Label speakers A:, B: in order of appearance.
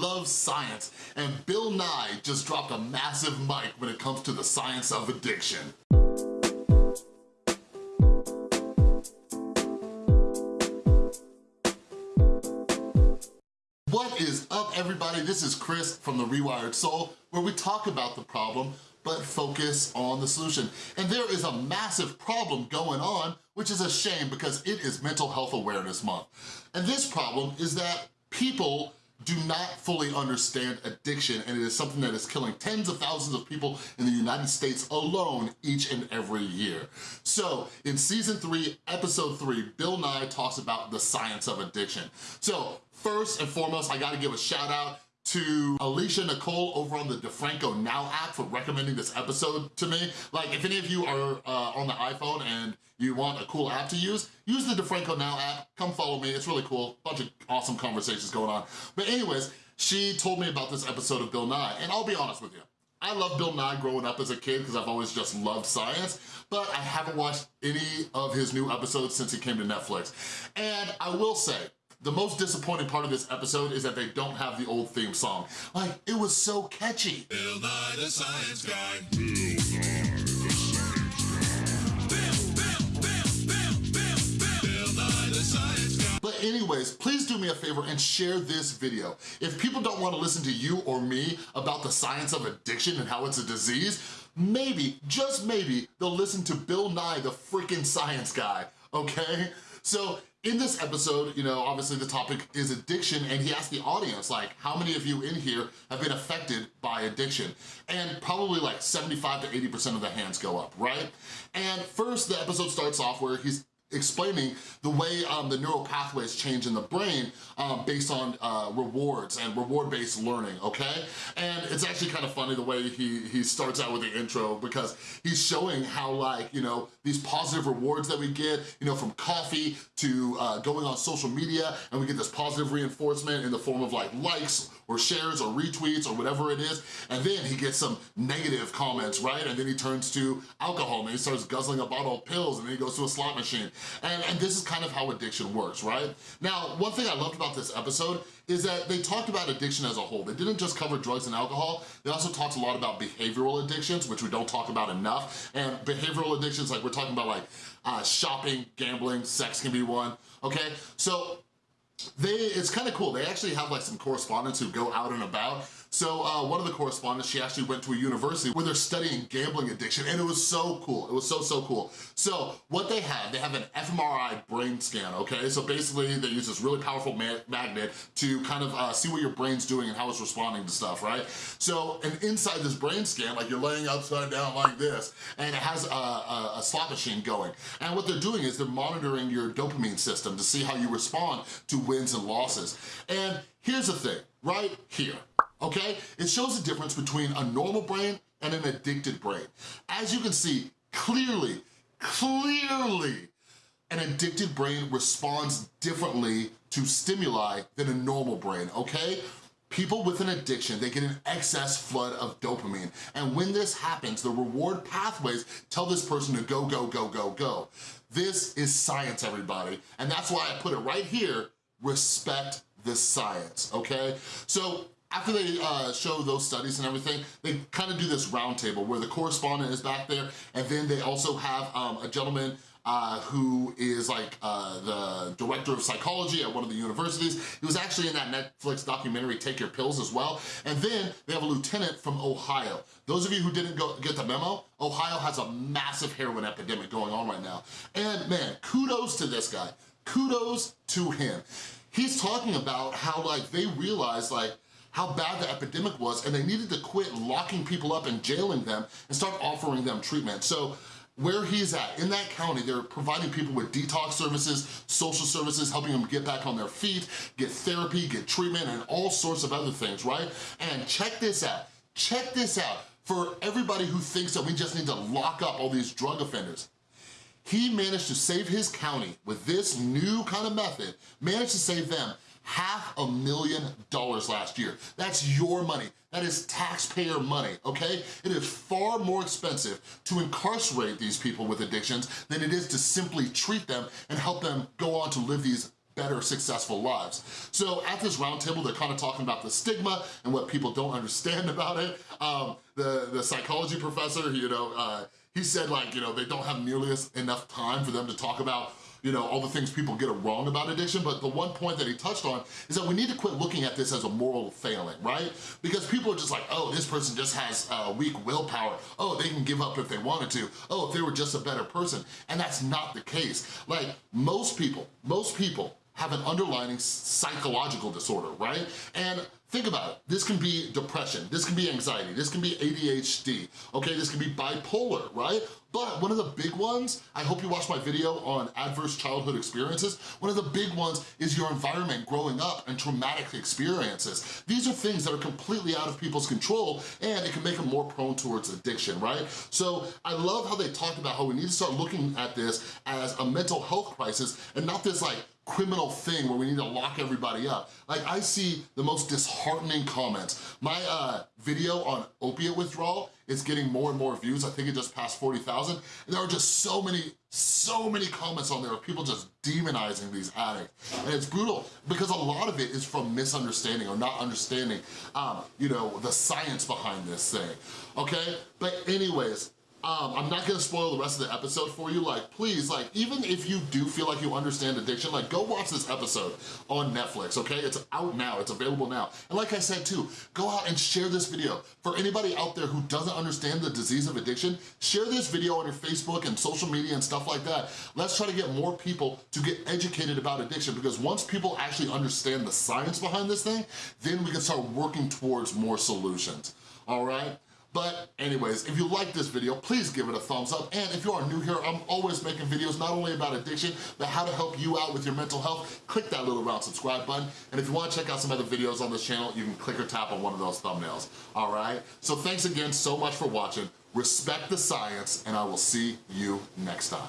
A: love science, and Bill Nye just dropped a massive mic when it comes to the science of addiction. What is up everybody? This is Chris from The Rewired Soul, where we talk about the problem, but focus on the solution. And there is a massive problem going on, which is a shame because it is Mental Health Awareness Month. And this problem is that people do not fully understand addiction and it is something that is killing tens of thousands of people in the United States alone each and every year. So in season three, episode three, Bill Nye talks about the science of addiction. So first and foremost, I gotta give a shout out to Alicia Nicole over on the DeFranco Now app for recommending this episode to me. Like, if any of you are uh, on the iPhone and you want a cool app to use, use the DeFranco Now app, come follow me, it's really cool, bunch of awesome conversations going on. But anyways, she told me about this episode of Bill Nye, and I'll be honest with you, I love Bill Nye growing up as a kid because I've always just loved science, but I haven't watched any of his new episodes since he came to Netflix. And I will say, the most disappointing part of this episode is that they don't have the old theme song. Like, it was so catchy.
B: Bill Nye the Science Guy.
A: Anyways, please do me a favor and share this video. If people don't wanna listen to you or me about the science of addiction and how it's a disease, maybe, just maybe, they'll listen to Bill Nye, the freaking science guy, okay? So in this episode, you know, obviously the topic is addiction and he asked the audience, like, how many of you in here have been affected by addiction? And probably like 75 to 80% of the hands go up, right? And first the episode starts off where he's explaining the way um, the neural pathways change in the brain um, based on uh, rewards and reward-based learning, okay? And it's actually kind of funny the way he, he starts out with the intro because he's showing how like, you know, these positive rewards that we get, you know, from coffee to uh, going on social media and we get this positive reinforcement in the form of like likes or shares or retweets or whatever it is. And then he gets some negative comments, right? And then he turns to alcohol and he starts guzzling a bottle of pills and then he goes to a slot machine. And, and this is kind of how addiction works, right? Now, one thing I loved about this episode is that they talked about addiction as a whole. They didn't just cover drugs and alcohol, they also talked a lot about behavioral addictions, which we don't talk about enough. And behavioral addictions, like we're talking about like uh, shopping, gambling, sex can be one, okay? So they, it's kind of cool. They actually have like some correspondents who go out and about so uh, one of the correspondents, she actually went to a university where they're studying gambling addiction and it was so cool. It was so, so cool. So what they have, they have an fMRI brain scan, okay? So basically they use this really powerful ma magnet to kind of uh, see what your brain's doing and how it's responding to stuff, right? So and inside this brain scan, like you're laying upside down like this and it has a, a, a slot machine going. And what they're doing is they're monitoring your dopamine system to see how you respond to wins and losses. And here's the thing, right here, okay? It shows the difference between a normal brain and an addicted brain. As you can see, clearly, clearly, an addicted brain responds differently to stimuli than a normal brain, okay? People with an addiction, they get an excess flood of dopamine. And when this happens, the reward pathways tell this person to go, go, go, go, go. This is science, everybody. And that's why I put it right here, respect the science, okay? So after they uh, show those studies and everything, they kind of do this roundtable where the correspondent is back there and then they also have um, a gentleman uh, who is like uh, the director of psychology at one of the universities. He was actually in that Netflix documentary, Take Your Pills as well. And then they have a lieutenant from Ohio. Those of you who didn't go, get the memo, Ohio has a massive heroin epidemic going on right now. And man, kudos to this guy. Kudos to him. He's talking about how like they realized like how bad the epidemic was and they needed to quit locking people up and jailing them and start offering them treatment. So where he's at, in that county, they're providing people with detox services, social services, helping them get back on their feet, get therapy, get treatment, and all sorts of other things, right? And check this out, check this out. For everybody who thinks that we just need to lock up all these drug offenders, he managed to save his county with this new kind of method, managed to save them half a million dollars last year. That's your money. That is taxpayer money, okay? It is far more expensive to incarcerate these people with addictions than it is to simply treat them and help them go on to live these better, successful lives. So at this roundtable, they're kind of talking about the stigma and what people don't understand about it. Um, the, the psychology professor, you know, uh, he said like, you know, they don't have nearly enough time for them to talk about you know, all the things people get wrong about addiction, but the one point that he touched on is that we need to quit looking at this as a moral failing, right? Because people are just like, oh, this person just has uh, weak willpower. Oh, they can give up if they wanted to. Oh, if they were just a better person. And that's not the case. Like, most people, most people have an underlying psychological disorder, right? And Think about it, this can be depression, this can be anxiety, this can be ADHD, okay? This can be bipolar, right? But one of the big ones, I hope you watched my video on adverse childhood experiences, one of the big ones is your environment growing up and traumatic experiences. These are things that are completely out of people's control and it can make them more prone towards addiction, right? So I love how they talked about how we need to start looking at this as a mental health crisis and not this like criminal thing where we need to lock everybody up. Like I see the most disheartening comments. My uh, video on opiate withdrawal is getting more and more views. I think it just passed 40,000. And there are just so many, so many comments on there of people just demonizing these addicts. And it's brutal because a lot of it is from misunderstanding or not understanding, um, you know, the science behind this thing, okay? But anyways, um, I'm not gonna spoil the rest of the episode for you. Like, please, like, even if you do feel like you understand addiction, like, go watch this episode on Netflix, okay? It's out now, it's available now. And like I said too, go out and share this video. For anybody out there who doesn't understand the disease of addiction, share this video on your Facebook and social media and stuff like that. Let's try to get more people to get educated about addiction because once people actually understand the science behind this thing, then we can start working towards more solutions, all right? But anyways, if you like this video, please give it a thumbs up. And if you are new here, I'm always making videos not only about addiction, but how to help you out with your mental health. Click that little round subscribe button. And if you wanna check out some other videos on this channel, you can click or tap on one of those thumbnails, all right? So thanks again so much for watching. Respect the science, and I will see you next time.